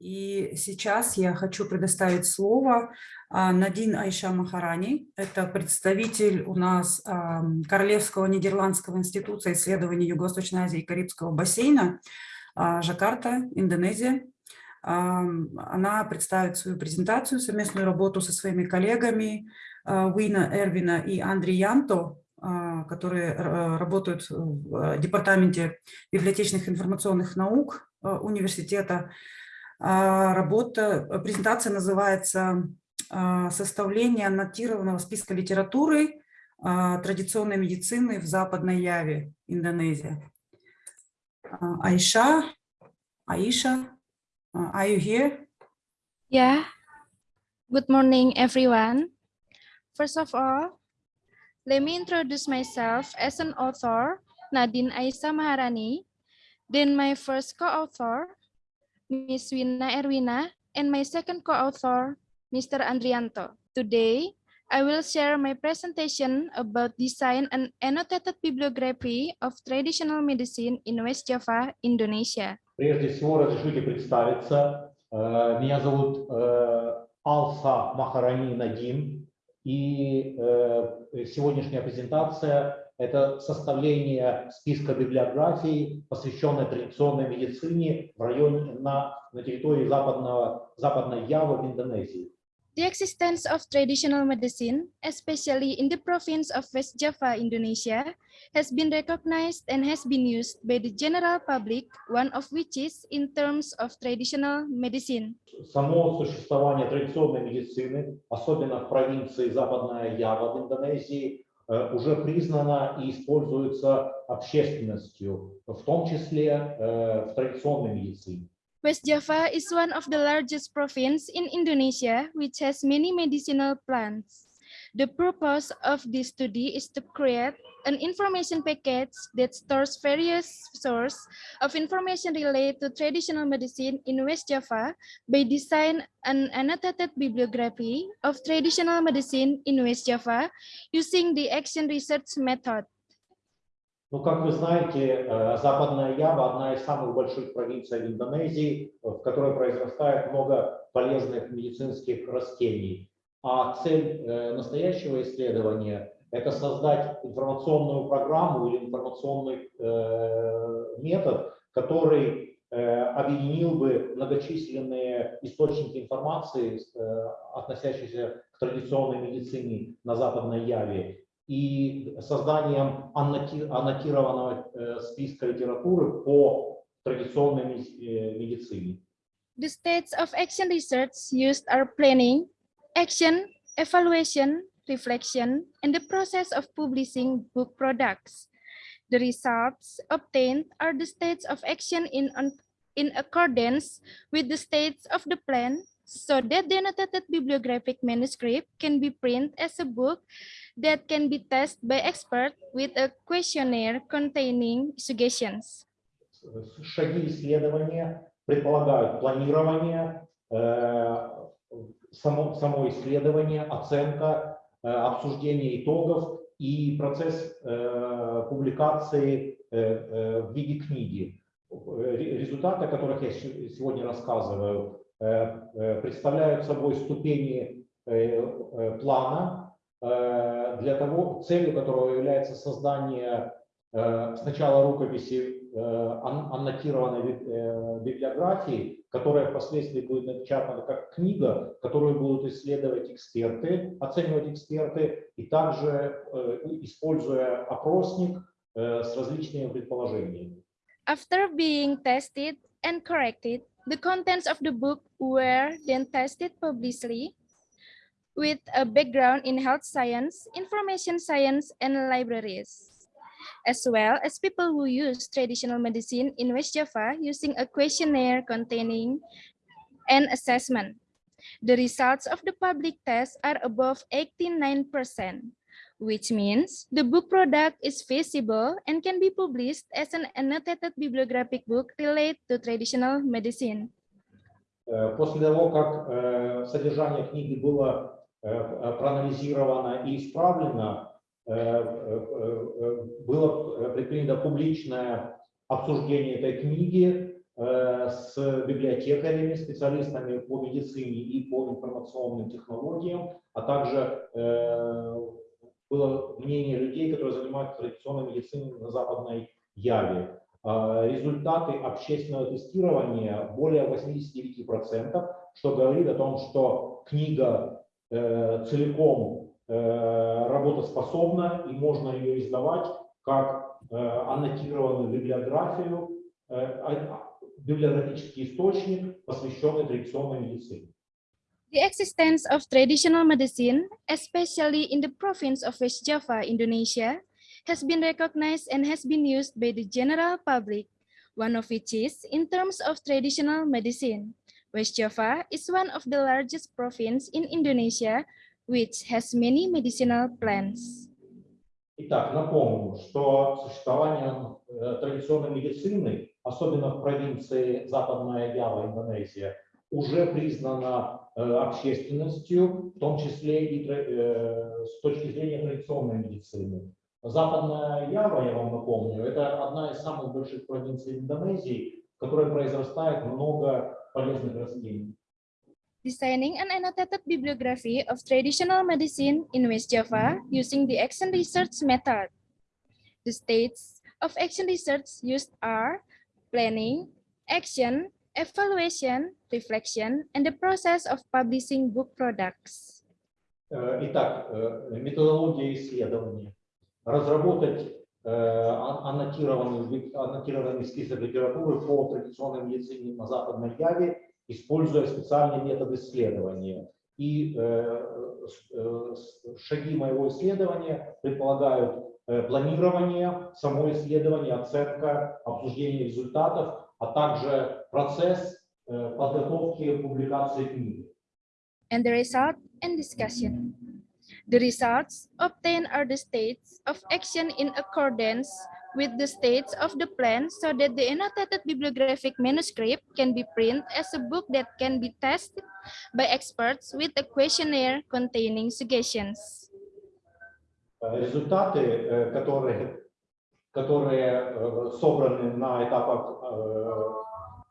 И сейчас я хочу предоставить слово а, Надин Айша Махарани. Это представитель у нас а, Королевского Нидерландского института исследований Юго-Восточной Азии и Карибского бассейна, а, Жакарта, Индонезия. Она представит свою презентацию, совместную работу со своими коллегами Уина Эрвина и Андри Янто, которые работают в Департаменте библиотечных информационных наук университета работа, э, презентация называется а, «Составление аннотированного списка литературы а, традиционной медицины в Западной Яве, Индонезия». Айша, Аиша, are you here? Yeah. Good morning, everyone. First of all, let me introduce myself as an author, Nadine Aisa Maharani. Then my first co-author, Ms. Wina Erwina, and my second co-author, Mr. Andrianto. Today, I will share my presentation about design and annotated bibliography of traditional medicine in West Java, Indonesia. Прежде всего, разрешите представиться. Э, меня зовут э, Алса Махарани Надим, и э, сегодняшняя презентация Это составление списка библиографий, посвященной традиционной медицине в районе на, на территории западного, западной Явы в Индонезии. The existence of traditional medicine, especially in the province of West Java, Indonesia, has been recognized and has been used by the general public, one of which is in terms of traditional medicine. Само существование традиционной медицины, особенно в провинции Западная Ява в Индонезии, уже признана и используется общественностью, в том числе э, в традиционной медицине. West Java is one of the largest province in Indonesia, which has many medicinal plants. The purpose of this study is to create an information package that stores various sources of information related to traditional medicine in West Java by design an annotated bibliography of traditional medicine in West Java using the action research method. Ну, как вы знаете, э, Западная Ява – одна из самых больших провинций Индонезии, в которой произрастает много полезных медицинских растений. А цель э, настоящего исследования – это создать информационную программу или информационный э, метод, который э, объединил бы многочисленные источники информации, относящиеся к традиционной медицине на Западной Яве, и созданием аннотированного списка литературы по традиционной медицине. The states of action research used are planning, action, evaluation, reflection, and the process of publishing book products. The results obtained are the states of action in, in accordance with the states of the plan so that the annotated bibliographic manuscript can be printed as a book that can be tested by experts with a questionnaire containing suggestions. Шаги исследования предполагают планирование, э, само, само исследование, оценка, э, обсуждение итогов и процесс э, публикации э, в виде книги. Результаты, о которых я сегодня рассказываю, представляют собой ступени плана, для того, целью которого является создание сначала рукописи аннотированной библиографии, которая впоследствии будет напечатана как книга, которую будут исследовать эксперты, оценивать эксперты, и также э, используя опросник э, с различными предположениями. After being tested and corrected, the contents of the book were then tested publicly with a background in health science, information science, and libraries as well as people who use traditional medicine in West Java using a questionnaire containing an assessment. The results of the public test are above 89%, which means the book product is feasible and can be published as an annotated bibliographic book related to traditional medicine. Э, после того, как э, содержание книги было э, проанализировано и исправлено, Э, э, э, было предпринято публичное обсуждение этой книги, э, с библиотекарями, специалистами по медицине и по информационным технологиям, а также э, было мнение людей, которые занимаются традиционной медициной на Западной Яве. А, Результаты общественного тестирования более 89%, что говорит о том, что книга э, целиком э, работоспособна и можно ее издавать как э, аннотированную библиографию, э, а- библиографический источник, посвященный традиционной медицине. The existence of traditional medicine, especially in the province of West Java, Indonesia, has been recognized and has been used by the general public, one of which is in terms of traditional medicine. West Java is one of the largest province in Indonesia, which has many medicinal plants. Итак, напомню, что существование э, традиционной медицины, особенно в провинции Западная Ява, Индонезия, уже признано э, общественностью, в том числе и э, с точки зрения традиционной медицины. Западная Ява, я вам напомню, это одна из самых больших провинций Индонезии, в которой произрастает много полезных растений. Designing an annotated bibliography of traditional medicine in West Java using the action research method. The states of action research used are planning, action, evaluation, reflection, and the process of publishing book products. Э, Итак, э, методология исследования. Разработать э, ан- аннотированный, ви- аннотированный список литературы по традиционной медицине на Западной Яве, используя специальный метод исследования. И э, э, с- шаги моего исследования предполагают э, планирование, само исследование, оценка, обсуждение результатов, а также процесс э, подготовки публикации книги. and the result and discussion. The results obtained are the states of action in accordance with the states of the plan so that the annotated bibliographic manuscript can be printed as a book that can be tested by experts with a questionnaire containing suggestions. Э, Результаты, э, которые, которые э, собраны на этапах э,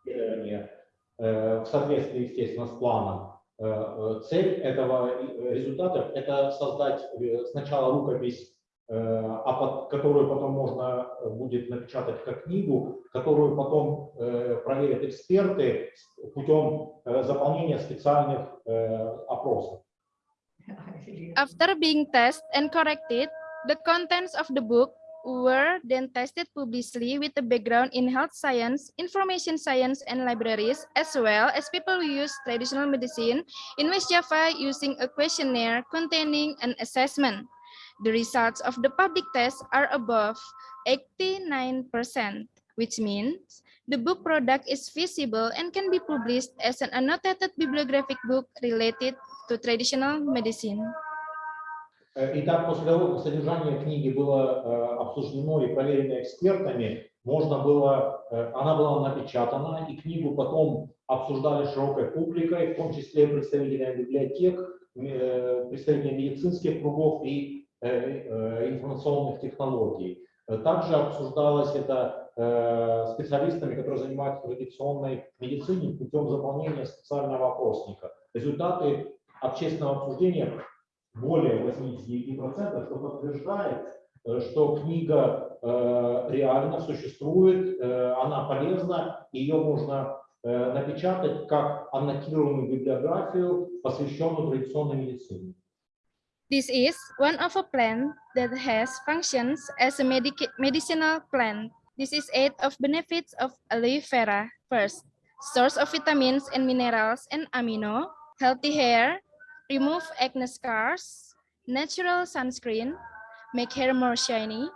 исследования э, в соответствии, естественно, с планом, э, э, цель этого э, результата – это создать э, сначала рукопись, э, а под- которую потом можно э, будет напечатать как книгу, которую потом э, проверят эксперты с- путем э, заполнения специальных э, опросов. After being tested and corrected, the contents of the book were then tested publicly with a background in health science, information science, and libraries, as well as people who use traditional medicine in West Java using a questionnaire containing an assessment. The results of the public test are above 89%, which means the book product is feasible and can be published as an annotated bibliographic book related to traditional medicine. Э, Итак, после того, как содержание книги было э, обсуждено и проверено экспертами, можно было, э, она была напечатана, и книгу потом обсуждали широкой публикой, в том числе представителями библиотек, э, представителями медицинских кругов и э, э, информационных технологий. Э, Также обсуждалось это э, специалистами, которые занимаются традиционной медициной путем заполнения специального опросника. Результаты общественного обсуждения более 89%, что подтверждает, э, что книга э, реально существует, э, она полезна, ее можно э, напечатать как аннотированную библиографию, посвященную традиционной медицине. This is one of a plant that has functions as a medic- medicinal plant. This is eight of benefits of aloe vera. First, source of vitamins and minerals and amino, healthy hair, remove acne scars, natural sunscreen, make hair more shiny,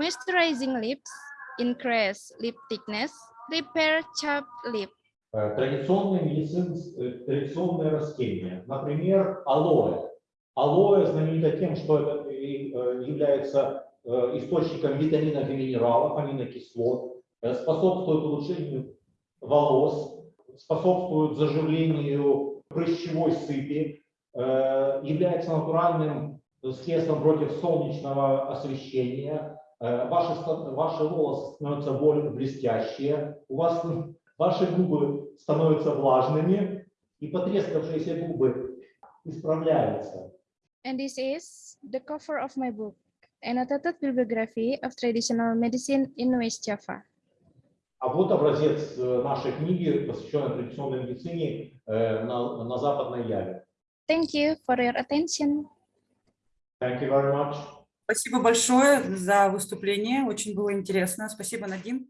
moisturizing lips, increase lip thickness, repair chapped lip. Э, Традиционные медицин, э, традиционные растения, например, алоэ. Алоэ знаменито тем, что это э, является э, источником витаминов и минералов, аминокислот, э, способствует улучшению волос, способствует заживлению прыщевой сыпи, является натуральным средством против солнечного освещения. Ваши, ваши волосы становятся более блестящие, у вас ваши губы становятся влажными, и потрескавшиеся губы исправляются. And this is the cover of my book, Annotated Bibliography of Traditional Medicine in West Java. А вот образец э, нашей книги, посвященной традиционной медицине э, на, на Западной Яве. Thank you for your attention. Thank you very much. Спасибо большое за выступление. Очень было интересно. Спасибо, Надин.